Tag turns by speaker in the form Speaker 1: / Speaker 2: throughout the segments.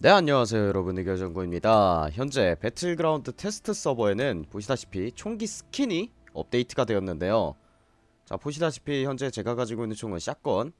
Speaker 1: 네 안녕하세요 여러분. 의결정구입니다. 현재 배틀그라운드 테스트 서버에는 보시다시피 총기 스킨이 업데이트가 되었는데요. 자 보시다시피 현재 제가 가지고 있는 총은 shotgun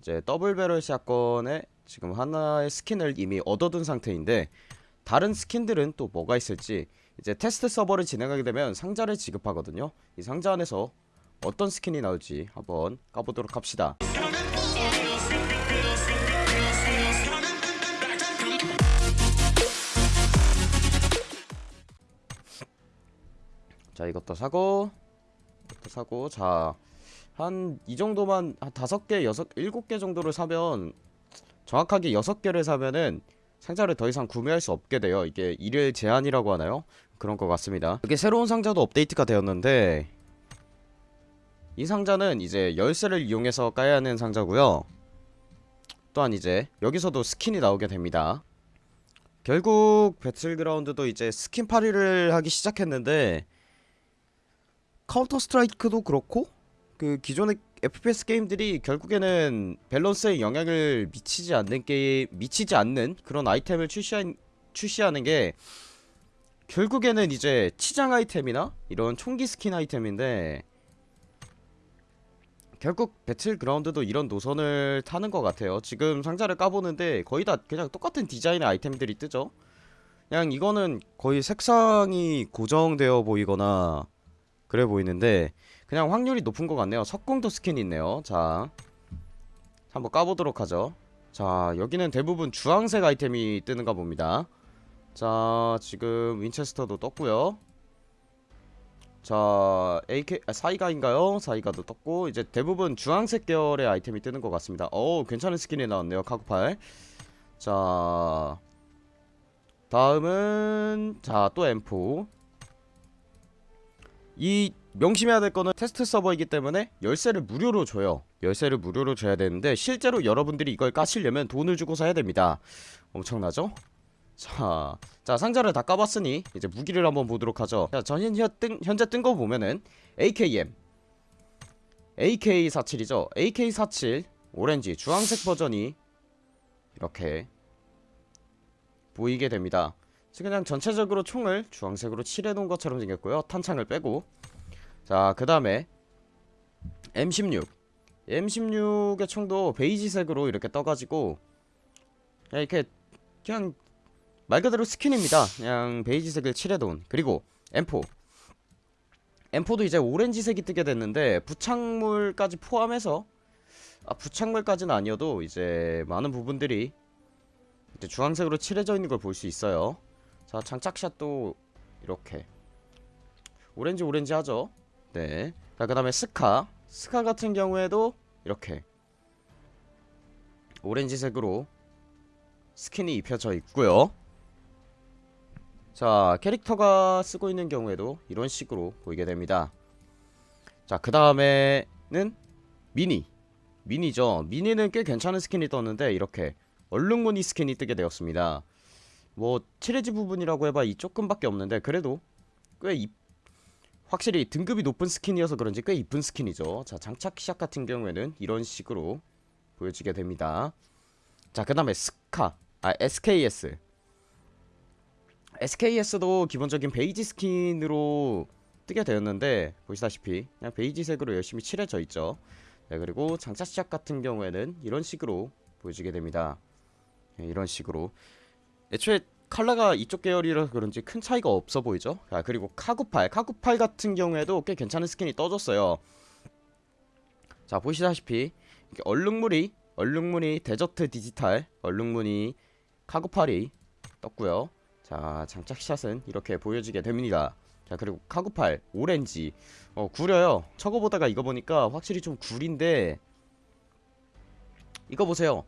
Speaker 1: 이제 double barrel shotgun에 지금 하나의 스킨을 이미 얻어둔 상태인데 다른 스킨들은 또 뭐가 있을지 이제 테스트 서버를 진행하게 되면 상자를 지급하거든요. 이 상자 안에서 어떤 스킨이 나올지 한번 까보도록 합시다 자 이것도 사고 이것도 사고. 자 한 이 정도만 한 다섯 개 여섯 일곱 개 정도를 사면 정확하게 여섯 개를 사면은 상자를 더 이상 구매할 수 없게 돼요. 이게 일일 제한이라고 하나요? 그런 것 같습니다. 이게 새로운 상자도 업데이트가 되었는데 이 상자는 이제 열쇠를 이용해서 까야 하는 상자고요. 또한 이제 여기서도 스킨이 나오게 됩니다. 결국 배틀그라운드도 이제 스킨 팔이를 하기 시작했는데 카운터 스트라이크도 그렇고 그 기존의 FPS 게임들이 결국에는 밸런스에 영향을 미치지 않는 게 미치지 않는 그런 아이템을 출시한 출시하는 게 결국에는 이제 치장 아이템이나 이런 총기 스킨 아이템인데 결국 배틀그라운드도 이런 노선을 타는 것 같아요. 지금 상자를 까보는데 거의 다 그냥 똑같은 디자인의 아이템들이 뜨죠. 그냥 이거는 거의 색상이 고정되어 보이거나 그래 보이는데 그냥 확률이 높은 것 같네요. 석궁도 스킨이 있네요. 자 한번 까보도록 하죠. 자 여기는 대부분 주황색 아이템이 뜨는가 봅니다. 자 지금 윈체스터도 떴고요. 자 AK 아, 사이가인가요? 사이가도 떴고 이제 대부분 주황색 계열의 아이템이 뜨는 것 같습니다. 어 괜찮은 스킨이 나왔네요 카구팔. 자 다음은 자 또 M4 이 명심해야 될 거는 테스트 서버이기 때문에 열쇠를 무료로 줘요. 열쇠를 무료로 줘야 되는데 실제로 여러분들이 이걸 까시려면 돈을 주고 사야 됩니다. 엄청나죠? 자, 자 상자를 다 까봤으니 이제 무기를 한번 보도록 하죠. 자, 전 현, 뜬, 현재 뜬 거 보면은 AKM AK47이죠? AK47 오렌지 주황색 버전이 이렇게 보이게 됩니다 그냥 전체적으로 총을 주황색으로 칠해놓은 것처럼 생겼고요. 탄창을 빼고. 자 그 다음에 M16 M16의 총도 베이지색으로 이렇게 떠가지고 이렇게 그냥 말 그대로 스킨입니다. 그냥 베이지색을 칠해놓은. 그리고 M4 M4도 이제 오렌지색이 뜨게 됐는데 부착물까지 포함해서 아 부착물까지는 아니어도 이제 많은 부분들이 이제 주황색으로 칠해져 있는 걸 볼 수 있어요 자 장착샷도 이렇게. 오렌지 오렌지 하죠? 네 자 그 다음에 스카. 스카 같은 경우에도 이렇게 오렌지색으로 스킨이 입혀져 있고요. 자 캐릭터가 쓰고 있는 경우에도 이런 식으로 보이게 됩니다. 자 그 다음에는 미니. 미니죠. 미니는 꽤 괜찮은 스킨이 떴는데 이렇게 얼룩무늬 스킨이 뜨게 되었습니다 뭐 칠해진 부분이라고 해봐야 조금밖에 없는데 그래도 꽤 이, 확실히 등급이 높은 스킨이어서 그런지 꽤 이쁜 스킨이죠. 자 장착샷 같은 경우에는 이런 식으로 보여지게 됩니다. 자 그 다음에 스카 아 SKS SKS도 기본적인 베이지 스킨으로 뜨게 되었는데 보시다시피 그냥 베이지색으로 열심히 칠해져 있죠. 네, 그리고 장착샷 같은 경우에는 이런 식으로 보여지게 됩니다. 네, 이런 식으로 애초에 컬러가 이쪽 계열이라서 그런지 큰 차이가 없어 보이죠? 아 그리고 카구팔. 카구팔 같은 경우에도 꽤 괜찮은 스킨이 떠줬어요. 자 보시다시피 얼룩무늬 얼룩무늬 desert 디지털 얼룩무늬 카구팔이 떴고요. 자 장착샷은 이렇게 보여지게 됩니다. 자 그리고 카구팔 오렌지. 어 구려요. 저거 보다가 이거 보니까 확실히 좀 구린데 이거 보세요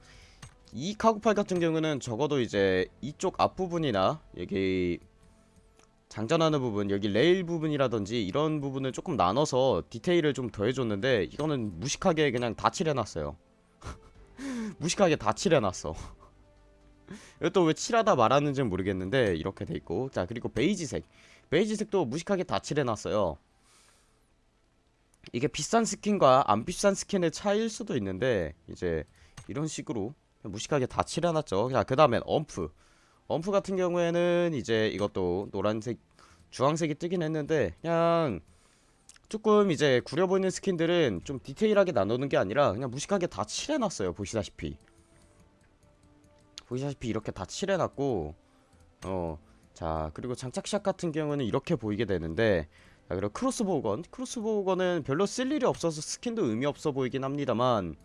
Speaker 1: 이 카구팔 같은 경우는 적어도 이제 이쪽 앞부분이나 여기 장전하는 부분 여기 레일 부분이라든지 이런 부분을 조금 나눠서 디테일을 좀 더해줬는데 이거는 무식하게 그냥 다 칠해놨어요. 무식하게 다 칠해놨어. 이것도 왜 칠하다 말았는지는 모르겠는데 이렇게 돼있고. 자 그리고 베이지색. 베이지색도 무식하게 다 칠해놨어요. 이게 비싼 스킨과 안 비싼 스킨의 차이일 수도 있는데 이제 이런 식으로 무식하게 다 칠해놨죠. 자 그 다음엔 UMP. UMP 같은 경우에는 이제 이것도 노란색 주황색이 뜨긴 했는데 그냥 조금 이제 구려 보이는 스킨들은 좀 디테일하게 나누는 게 아니라 그냥 무식하게 다 칠해놨어요 보시다시피. 보시다시피 이렇게 다 칠해놨고 어 자 그리고 장착샷 같은 경우는 이렇게 보이게 되는데 자 그리고 크로스보우건. 크로스보우건은 별로 쓸 일이 없어서 스킨도 의미 없어 보이긴 합니다만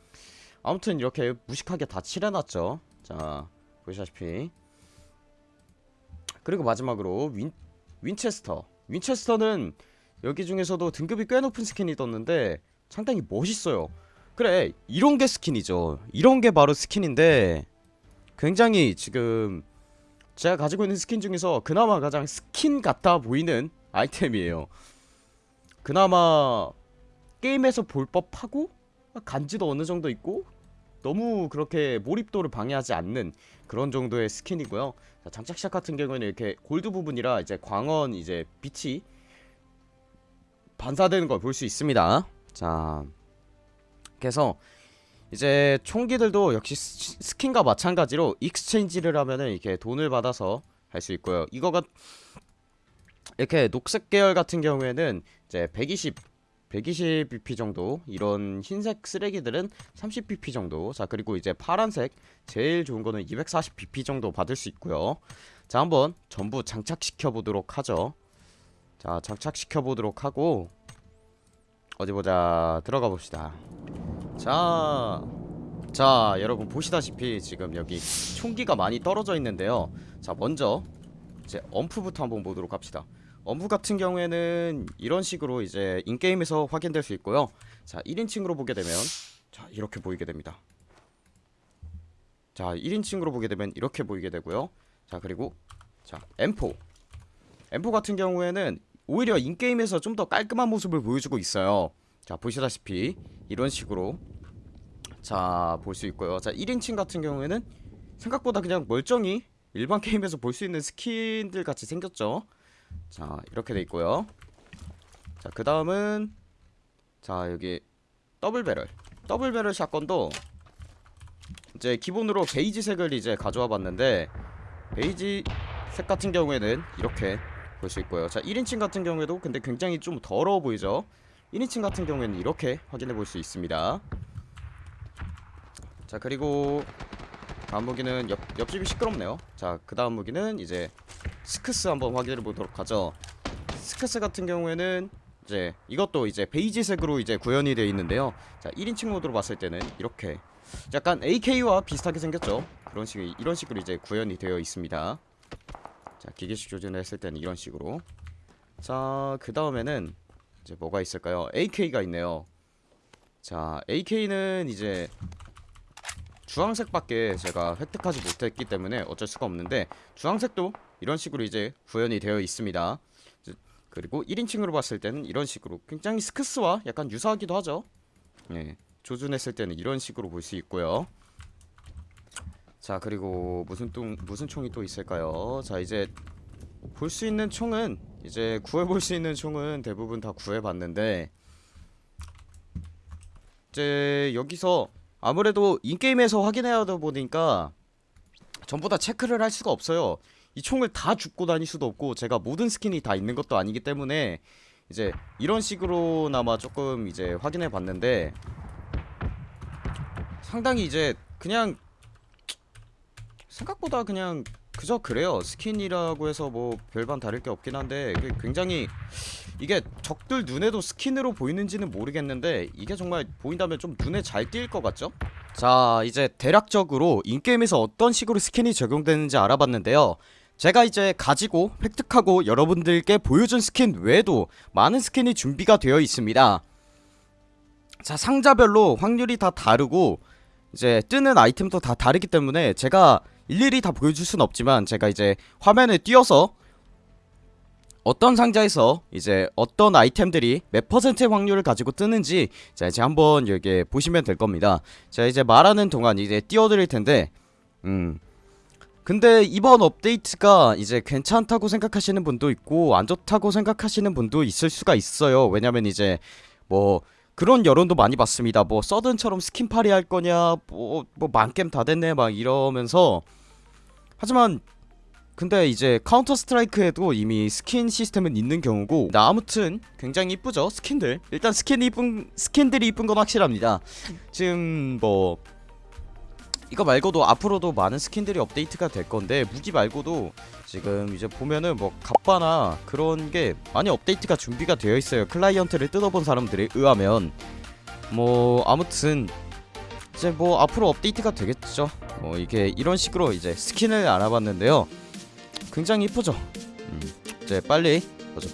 Speaker 1: 아무튼 이렇게 무식하게 다 칠해놨죠. 자 보시다시피. 그리고 마지막으로 윈, 윈체스터. 윈체스터는 여기 중에서도 등급이 꽤 높은 스킨이 떴는데 상당히 멋있어요. 그래 이런 게 스킨이죠. 이런 게 바로 스킨인데 굉장히 지금 제가 가지고 있는 스킨 중에서 그나마 가장 스킨 같아 보이는 아이템이에요. 그나마 게임에서 볼 법하고 간지도 어느 정도 있고 너무 그렇게 몰입도를 방해하지 않는 그런 정도의 스킨이고요. 자, 장착샷 같은 경우에는 이렇게 골드 부분이라 이제 광원 이제 빛이 반사되는 걸 볼 수 있습니다. 자 그래서 이제 총기들도 역시 스- 스킨과 마찬가지로 exchange를 하면은 이렇게 돈을 받아서 할 수 있고요. 이거가 이렇게 녹색 계열 같은 경우에는 이제 120 120 BP 정도 이런 흰색 쓰레기들은 30 BP 정도. 자 그리고 이제 파란색 제일 좋은 거는 240 BP 정도 받을 수 있고요. 자 한번 전부 장착시켜 보도록 하죠. 자 장착시켜 보도록 하고 어디 보자. 들어가 봅시다. 자, 자 여러분 보시다시피 지금 여기 총기가 많이 떨어져 있는데요. 자 먼저 이제 엄프부터 한번 보도록 합시다 엄프 같은 경우에는 이런 식으로 이제 인게임에서 확인될 수 있고요. 자 1인칭으로 보게 되면 자 이렇게 보이게 됩니다. 자 1인칭으로 보게 되면 이렇게 보이게 되고요. 자 그리고 자 M4 M4 같은 경우에는 오히려 인게임에서 좀 더 깔끔한 모습을 보여주고 있어요. 자 보시다시피 이런 식으로 자 볼 수 있고요. 자 1인칭 같은 경우에는 생각보다 그냥 멀쩡히 일반 게임에서 볼 수 있는 스킨들 같이 생겼죠 자 이렇게 돼 있고요. 자 그 다음은 자 여기 double barrel. double barrel shotgun도 이제 기본으로 베이지 색을 이제 가져와 봤는데 베이지 색 같은 경우에는 이렇게 볼 수 있고요. 자 1인칭 같은 경우에도 근데 굉장히 좀 더러워 보이죠? 1인칭 같은 경우에는 이렇게 확인해 볼 수 있습니다. 자 그리고 다음 무기는 옆, 옆집이 시끄럽네요. 자 그 다음 무기는 이제 스크스 한번 확인해 보도록 하죠. 스크스 같은 경우에는 이제 이것도 이제 베이지색으로 이제 구현이 되어 있는데요. 자 1인칭 모드로 봤을 때는 이렇게 약간 AK와 비슷하게 생겼죠? 그런 식 이런 식으로 이제 구현이 되어 있습니다. 자 기계식 조준을 했을 때는 이런 식으로. 자 그 다음에는 이제 뭐가 있을까요? AK가 있네요. 자 AK는 이제 주황색밖에 제가 획득하지 못했기 때문에 어쩔 수가 없는데 주황색도 이런 식으로 이제 구현이 되어 있습니다. 그리고 1인칭으로 봤을 때는 이런 식으로 굉장히 스크스와 약간 유사하기도 하죠. 예, 조준했을 때는 이런 식으로 볼 수 있고요. 자 그리고 무슨 또 무슨 총이 또 있을까요? 자 이제 볼 수 있는 총은 이제 구해볼 수 있는 총은 대부분 다 구해봤는데 이제 여기서 아무래도 in-game에서 확인해야 하다 보니까 전부 다 체크를 할 수가 없어요 이 총을 다 줍고 다닐 수도 없고 제가 모든 스킨이 다 있는 것도 아니기 때문에 이제 이런 식으로나마 조금 이제 확인해 봤는데 상당히 이제 그냥 생각보다 그냥 그저 그래요 스킨이라고 해서 뭐 별반 다를 게 없긴 한데 굉장히 이게 적들 눈에도 스킨으로 보이는지는 모르겠는데 이게 정말 보인다면 좀 눈에 잘 띌 것 같죠? 자 이제 대략적으로 in-game에서 어떤 식으로 스킨이 적용되는지 알아봤는데요 제가 이제 가지고 획득하고 여러분들께 보여준 스킨 외에도 많은 스킨이 준비가 되어 있습니다. 자 상자별로 확률이 다 다르고 이제 뜨는 아이템도 다 다르기 때문에 제가 일일이 다 보여줄 순 없지만 제가 이제 화면을 띄워서 어떤 상자에서 이제 어떤 아이템들이 몇 퍼센트의 확률을 가지고 뜨는지 자 이제 한번 여기 보시면 될 겁니다. 자 이제 말하는 동안 이제 띄워드릴 텐데 음 근데 이번 업데이트가 이제 괜찮다고 생각하시는 분도 있고 안 좋다고 생각하시는 분도 있을 수가 있어요. 왜냐면 이제 뭐 그런 여론도 많이 봤습니다. 뭐 서든처럼 스킨 팔이 할 거냐, 뭐 뭐 망겜 다 됐네 막 이러면서 하지만 근데 이제 카운터 스트라이크에도 이미 스킨 시스템은 있는 경우고 나 아무튼 굉장히 이쁘죠 스킨들. 일단 스킨이 이쁜 스킨들이 이쁜 건 확실합니다. 지금 뭐 이거 말고도 앞으로도 많은 스킨들이 업데이트가 될 건데 무기 말고도 지금 이제 보면은 뭐 갑바나 그런 게 많이 업데이트가 준비가 되어 있어요. 클라이언트를 뜯어본 사람들에 의하면. 뭐 아무튼 이제 뭐 앞으로 업데이트가 되겠죠. 뭐 이게 이런 식으로 이제 스킨을 알아봤는데요. 굉장히 이쁘죠? 음, 이제 빨리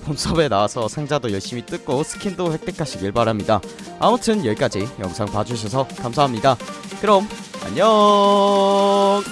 Speaker 1: 본섭에 나와서 상자도 열심히 뜯고 스킨도 획득하시길 바랍니다. 아무튼 여기까지 영상 봐주셔서 감사합니다. 그럼 안녕